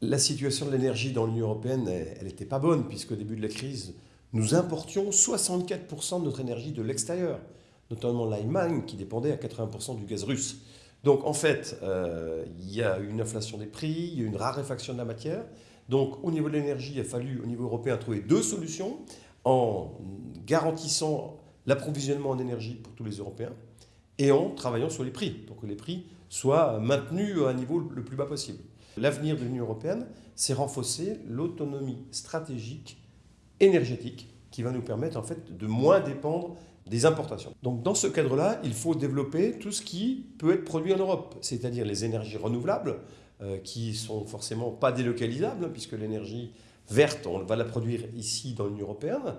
La situation de l'énergie dans l'Union européenne, elle n'était pas bonne, puisqu'au début de la crise, nous importions 64% de notre énergie de l'extérieur, notamment l'Allemagne qui dépendait à 80% du gaz russe. Donc en fait, euh, il y a une inflation des prix, il y a une raréfaction de la matière. Donc au niveau de l'énergie, il a fallu au niveau européen trouver deux solutions en garantissant l'approvisionnement en énergie pour tous les Européens et en travaillant sur les prix, pour que les prix soient maintenus à un niveau le plus bas possible. L'avenir de l'Union européenne, c'est renforcer l'autonomie stratégique énergétique qui va nous permettre en fait de moins dépendre des importations. Donc dans ce cadre-là, il faut développer tout ce qui peut être produit en Europe, c'est-à-dire les énergies renouvelables, euh, qui sont forcément pas délocalisables, hein, puisque l'énergie verte, on va la produire ici dans l'Union européenne.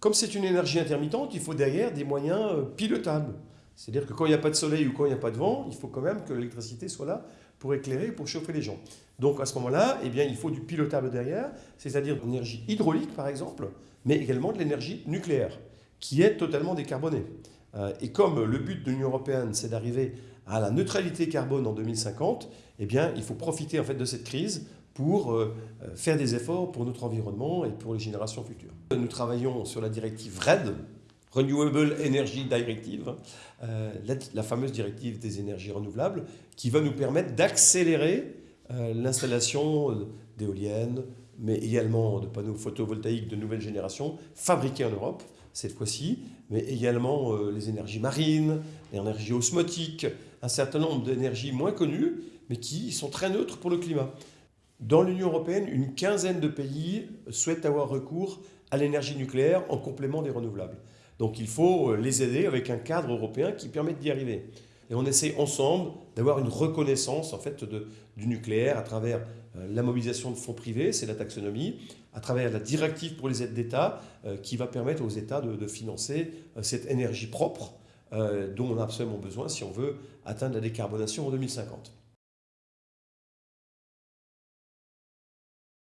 Comme c'est une énergie intermittente, il faut derrière des moyens euh, pilotables. C'est-à-dire que quand il n'y a pas de soleil ou quand il n'y a pas de vent, il faut quand même que l'électricité soit là pour éclairer, pour chauffer les gens. Donc à ce moment-là, eh bien, il faut du pilotable derrière, c'est-à-dire de l'énergie hydraulique par exemple, mais également de l'énergie nucléaire, qui est totalement décarbonée. Euh, et comme le but de l'Union européenne, c'est d'arriver à la neutralité carbone en 2050, eh bien, il faut profiter en fait de cette crise pour euh, faire des efforts pour notre environnement et pour les générations futures. Nous travaillons sur la directive RED, Renewable Energy Directive, euh, la, fameuse directive des énergies renouvelables, qui va nous permettre d'accélérer euh, l'installation d'éoliennes, mais également de panneaux photovoltaïques de nouvelle génération, fabriqués en Europe, cette fois-ci, mais également euh, les énergies marines, l'énergie osmotique, un certain nombre d'énergies moins connues, mais qui sont très neutres pour le climat. Dans l'Union européenne, une quinzaine de pays souhaitent avoir recours à l'énergie nucléaire en complément des renouvelables. Donc il faut euh, les aider avec un cadre européen qui permette d'y arriver. Et on essaie ensemble d'avoir une reconnaissance en fait, du nucléaire à travers euh, la mobilisation de fonds privés, c'est la taxonomie, à travers la directive pour les aides d'État euh, qui va permettre aux États de, financer cette énergie propre dont on a absolument besoin si on veut atteindre la décarbonation en 2050.